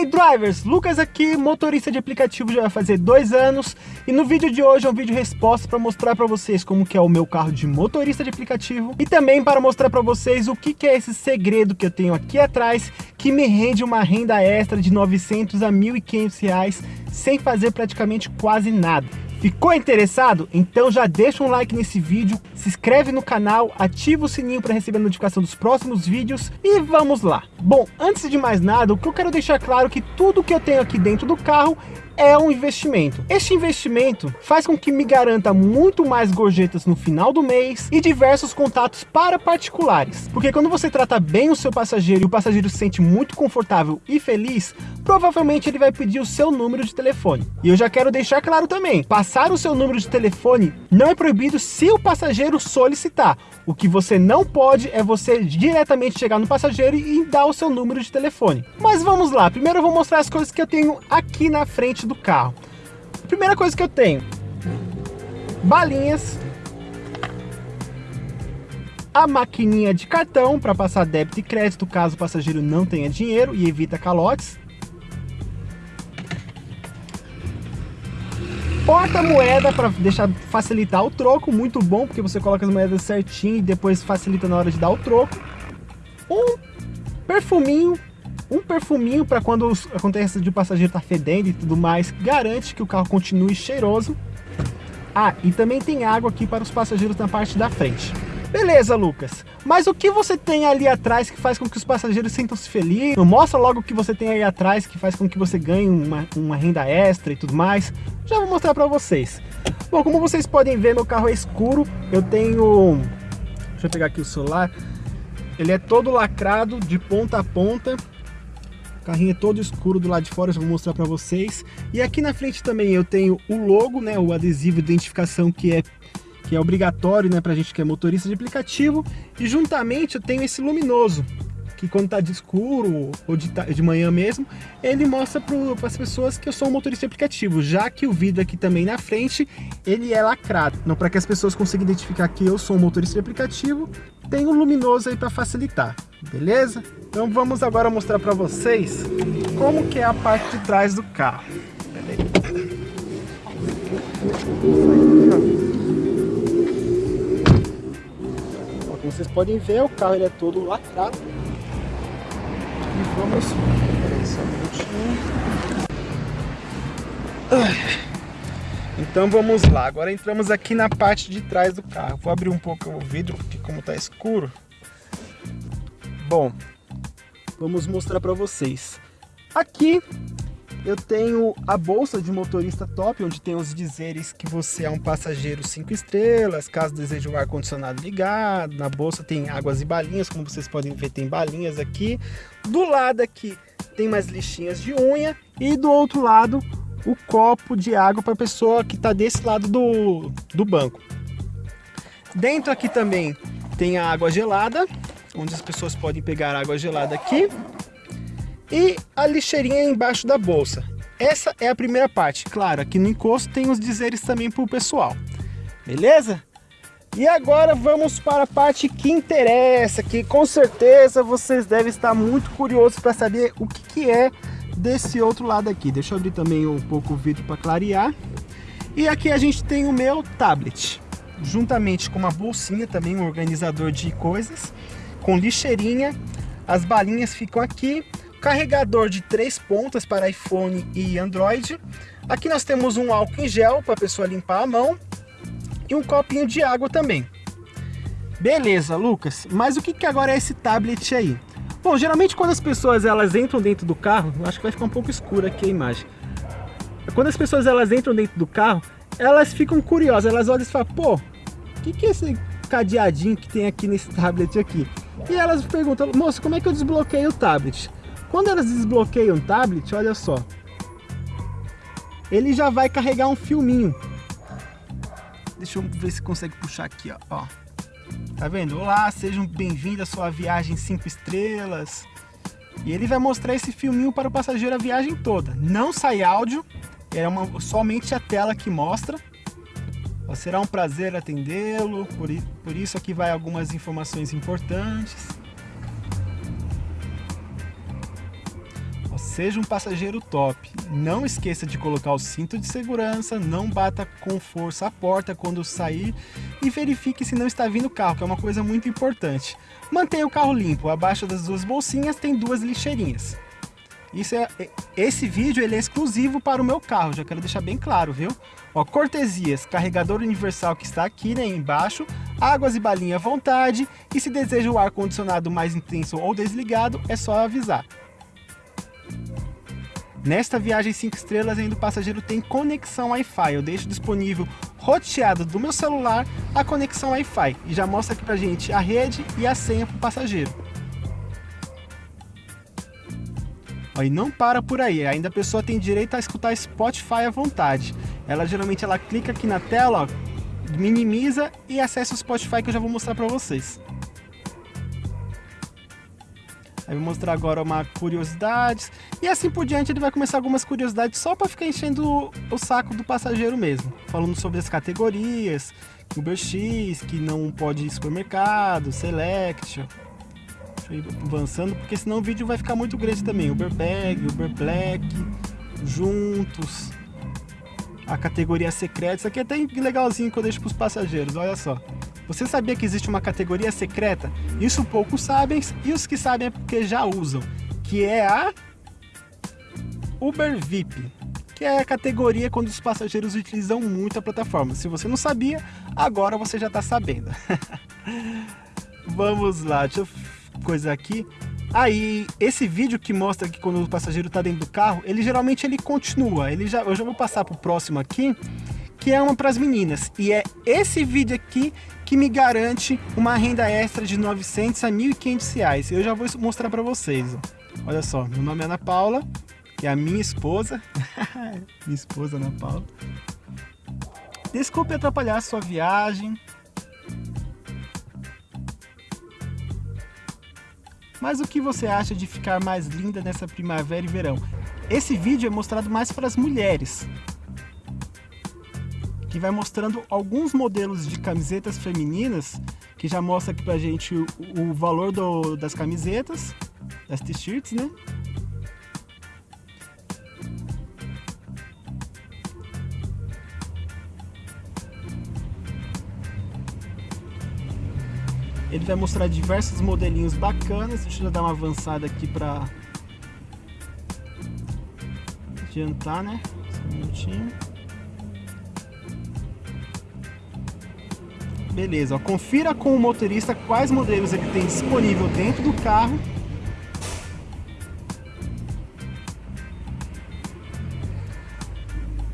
aí, drivers? Lucas aqui, motorista de aplicativo já vai fazer dois anos e no vídeo de hoje é um vídeo resposta para mostrar para vocês como que é o meu carro de motorista de aplicativo e também para mostrar para vocês o que, que é esse segredo que eu tenho aqui atrás que me rende uma renda extra de 900 a 1.500 reais sem fazer praticamente quase nada. Ficou interessado? Então já deixa um like nesse vídeo, se inscreve no canal, ativa o sininho para receber a notificação dos próximos vídeos e vamos lá. Bom, antes de mais nada, o que eu quero deixar claro é que tudo que eu tenho aqui dentro do carro é um investimento. Este investimento faz com que me garanta muito mais gorjetas no final do mês e diversos contatos para particulares. Porque quando você trata bem o seu passageiro e o passageiro se sente muito confortável e feliz, provavelmente ele vai pedir o seu número de telefone. E eu já quero deixar claro também, passar o seu número de telefone não é proibido se o passageiro solicitar. O que você não pode é você diretamente chegar no passageiro e dar o seu número de telefone. Mas vamos lá, primeiro eu vou mostrar as coisas que eu tenho aqui na frente do carro. Primeira coisa que eu tenho, balinhas, a maquininha de cartão para passar débito e crédito caso o passageiro não tenha dinheiro e evita calotes. Porta-moeda para deixar facilitar o troco, muito bom, porque você coloca as moedas certinho e depois facilita na hora de dar o troco. Um perfuminho um perfuminho para quando acontece de o passageiro estar tá fedendo e tudo mais, garante que o carro continue cheiroso. Ah, e também tem água aqui para os passageiros na parte da frente. Beleza, Lucas. Mas o que você tem ali atrás que faz com que os passageiros sintam-se felizes? Mostra logo o que você tem aí atrás que faz com que você ganhe uma, uma renda extra e tudo mais. Já vou mostrar para vocês. Bom, como vocês podem ver, meu carro é escuro. Eu tenho... Deixa eu pegar aqui o celular. Ele é todo lacrado de ponta a ponta carrinho é todo escuro do lado de fora, já vou mostrar para vocês. E aqui na frente também eu tenho o logo, né, o adesivo de identificação que é que é obrigatório, né, pra gente que é motorista de aplicativo. E juntamente eu tenho esse luminoso, que quando tá de escuro ou de, de manhã mesmo, ele mostra para as pessoas que eu sou um motorista aplicativo, já que o vidro aqui também na frente, ele é lacrado. Então, para que as pessoas consigam identificar que eu sou um motorista de aplicativo, tem um luminoso aí para facilitar, beleza? Então vamos agora mostrar para vocês como que é a parte de trás do carro. Como vocês podem ver, o carro ele é todo lacrado. E vamos... Então vamos lá, agora entramos aqui na parte de trás do carro. Vou abrir um pouco o vidro, porque como está escuro. Bom, vamos mostrar para vocês. Aqui eu tenho a bolsa de motorista top, onde tem os dizeres que você é um passageiro 5 estrelas, caso deseje o ar-condicionado ligado. Na bolsa tem águas e balinhas, como vocês podem ver, tem balinhas aqui. Do lado aqui tem mais lixinhas de unha e do outro lado o copo de água para a pessoa que está desse lado do, do banco. Dentro aqui também tem a água gelada, onde as pessoas podem pegar água gelada aqui e a lixeirinha embaixo da bolsa. Essa é a primeira parte. Claro, aqui no encosto tem os dizeres também para o pessoal. Beleza? E agora vamos para a parte que interessa, que com certeza vocês devem estar muito curiosos para saber o que, que é desse outro lado aqui. Deixa eu abrir também um pouco o vidro para clarear. E aqui a gente tem o meu tablet, juntamente com uma bolsinha também, um organizador de coisas, com lixeirinha. As balinhas ficam aqui carregador de três pontas para iPhone e Android. Aqui nós temos um álcool em gel para a pessoa limpar a mão e um copinho de água também. Beleza, Lucas, mas o que, que agora é esse tablet aí? Bom, geralmente quando as pessoas elas entram dentro do carro, acho que vai ficar um pouco escura aqui a imagem. Quando as pessoas elas entram dentro do carro, elas ficam curiosas, elas olham e falam, pô, o que, que é esse cadeadinho que tem aqui nesse tablet aqui? E elas perguntam, moço, como é que eu desbloqueio o tablet? Quando elas desbloqueiam o tablet, olha só. Ele já vai carregar um filminho. Deixa eu ver se consegue puxar aqui, ó. ó. Tá vendo? Olá, sejam bem-vindos à sua viagem 5 estrelas. E ele vai mostrar esse filminho para o passageiro a viagem toda. Não sai áudio, é uma, somente a tela que mostra. Será um prazer atendê-lo, por, por isso aqui vai algumas informações importantes. Seja um passageiro top. Não esqueça de colocar o cinto de segurança, não bata com força a porta quando sair e verifique se não está vindo carro, que é uma coisa muito importante. Mantenha o carro limpo, abaixo das duas bolsinhas tem duas lixeirinhas. Isso é, esse vídeo ele é exclusivo para o meu carro, já quero deixar bem claro, viu? Ó, cortesias, carregador universal que está aqui né, embaixo, águas e balinha à vontade, e se deseja o ar-condicionado mais intenso ou desligado, é só avisar. Nesta viagem 5 estrelas ainda o passageiro tem conexão Wi-Fi, eu deixo disponível roteado do meu celular a conexão Wi-Fi e já mostra aqui pra gente a rede e a senha para o passageiro. Ó, e não para por aí, ainda a pessoa tem direito a escutar Spotify à vontade. Ela geralmente ela clica aqui na tela, ó, minimiza e acessa o Spotify que eu já vou mostrar para vocês. Aí vou mostrar agora uma curiosidades e assim por diante ele vai começar algumas curiosidades só para ficar enchendo o saco do passageiro mesmo, falando sobre as categorias, Uber X, que não pode ir supermercado, Select, avançando, porque senão o vídeo vai ficar muito grande também. Uber Bag, Uber Black, juntos, a categoria secreta. Isso aqui é até legalzinho que eu deixo para os passageiros, olha só. Você sabia que existe uma categoria secreta? Isso poucos sabem e os que sabem é porque já usam, que é a Uber VIP, que é a categoria quando os passageiros utilizam muito a plataforma. Se você não sabia, agora você já está sabendo. Vamos lá, deixa eu coisa aqui. Aí, esse vídeo que mostra que quando o passageiro está dentro do carro, ele geralmente ele continua. Ele já, eu já vou passar para o próximo aqui, que é uma para as meninas. E é esse vídeo aqui que me garante uma renda extra de 900 a 1.500 reais. Eu já vou mostrar para vocês. Olha só, meu nome é Ana Paula, é a minha esposa. minha esposa Ana Paula. Desculpe atrapalhar a sua viagem. Mas o que você acha de ficar mais linda nessa primavera e verão? Esse vídeo é mostrado mais para as mulheres, que vai mostrando alguns modelos de camisetas femininas, que já mostra aqui pra gente o, o valor do, das camisetas, das t-shirts, né? Ele vai mostrar diversos modelinhos bacanas. Deixa eu dar uma avançada aqui para adiantar, né? Só um minutinho. Beleza, ó, confira com o motorista quais modelos ele tem disponível dentro do carro.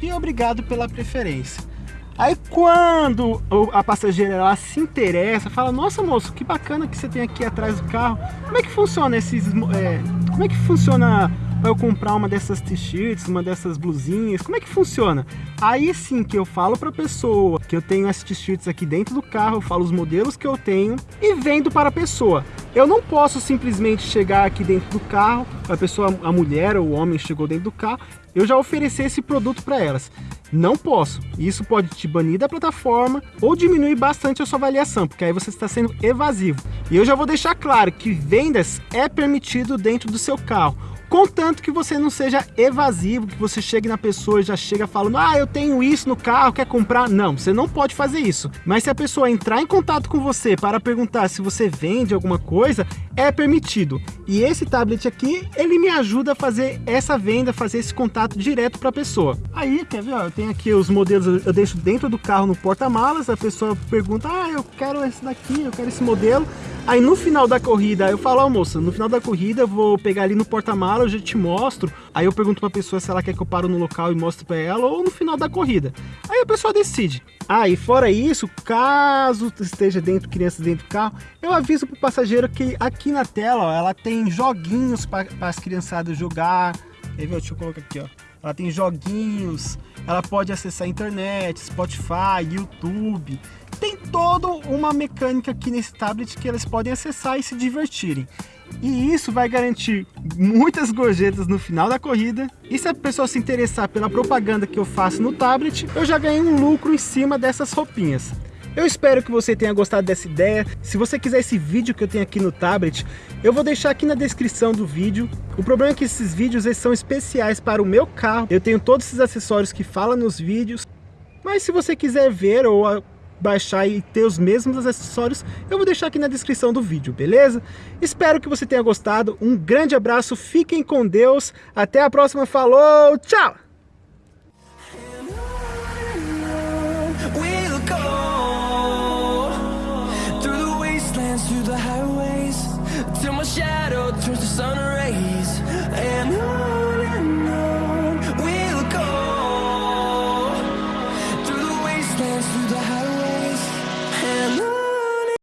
E obrigado pela preferência. Aí quando a passageira ela se interessa, fala, nossa moço, que bacana que você tem aqui atrás do carro. Como é que funciona esses... É, como é que funciona eu comprar uma dessas t-shirts, uma dessas blusinhas, como é que funciona? Aí sim que eu falo para a pessoa que eu tenho essas t-shirts aqui dentro do carro, eu falo os modelos que eu tenho e vendo para a pessoa. Eu não posso simplesmente chegar aqui dentro do carro, a pessoa, a mulher ou o homem chegou dentro do carro, eu já oferecer esse produto para elas. Não posso. Isso pode te banir da plataforma ou diminuir bastante a sua avaliação, porque aí você está sendo evasivo. E eu já vou deixar claro que vendas é permitido dentro do seu carro Contanto que você não seja evasivo, que você chegue na pessoa e já chega falando, ah, eu tenho isso no carro, quer comprar? Não, você não pode fazer isso. Mas se a pessoa entrar em contato com você para perguntar se você vende alguma coisa, é permitido. E esse tablet aqui, ele me ajuda a fazer essa venda, fazer esse contato direto para a pessoa. Aí, quer ver, ó, eu tenho aqui os modelos, eu deixo dentro do carro no porta-malas, a pessoa pergunta, ah, eu quero esse daqui, eu quero esse modelo. Aí no final da corrida, eu falo, oh, moça, no final da corrida eu vou pegar ali no porta-mala, eu já te mostro. Aí eu pergunto pra pessoa se ela quer que eu paro no local e mostre pra ela ou no final da corrida. Aí a pessoa decide. Ah, e fora isso, caso esteja dentro, crianças dentro do carro, eu aviso pro passageiro que aqui na tela, ó, ela tem joguinhos para as criançadas jogar. Aí, deixa eu colocar aqui, ó. Ela tem joguinhos, ela pode acessar a internet, Spotify, YouTube tem toda uma mecânica aqui nesse tablet que elas podem acessar e se divertirem. E isso vai garantir muitas gorjetas no final da corrida. E se a pessoa se interessar pela propaganda que eu faço no tablet, eu já ganhei um lucro em cima dessas roupinhas. Eu espero que você tenha gostado dessa ideia. Se você quiser esse vídeo que eu tenho aqui no tablet, eu vou deixar aqui na descrição do vídeo. O problema é que esses vídeos eles são especiais para o meu carro. Eu tenho todos esses acessórios que falam nos vídeos. Mas se você quiser ver ou baixar e ter os mesmos acessórios, eu vou deixar aqui na descrição do vídeo, beleza? Espero que você tenha gostado, um grande abraço, fiquem com Deus, até a próxima, falou, tchau!